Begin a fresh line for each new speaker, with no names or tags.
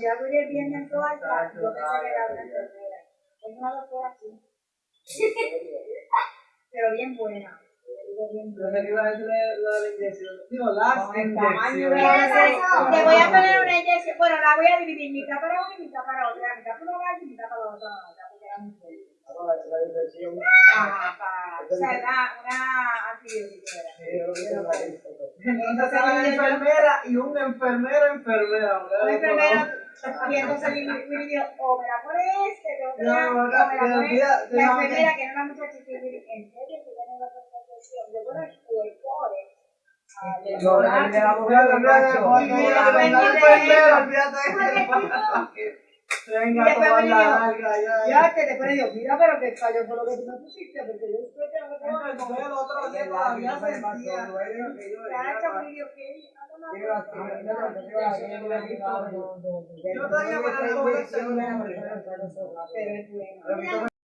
yo abrí el bien en toalla, yo pensé que era una enfermera. Es una doctora así. Pero bien buena.
Que iba a decir de la inyección. Digo, las inyecciones.
la-
Te voy a poner una inyección. Bueno, la voy a dividir mitad para una y mitad para otra. Mitad para una y mitad para otra. Porque era muy fuerte.
Ahora, la inyección.
Ajá, para. O sea, una, una
Entonces
yo-
enfermera y un enfermero enfermera.
Un enfermero, y entonces Willy dijo, o me la pone este, me la, la enfermera, que era una muchacha que en serio, que tenía la presentación, yo bueno, el ah,
Yo,
la
de la
fíjate. Venga,
Y después
tomar
Willy
la larga ya.
ya te después digo, mira, pero que cayó por lo que tú me pusiste, porque yo lo que tengo
Entonces,
comer.
el otro día todavía sentía.
Ah, no, no, no, no, no, no, no, no, no, no,
Yo todavía me la.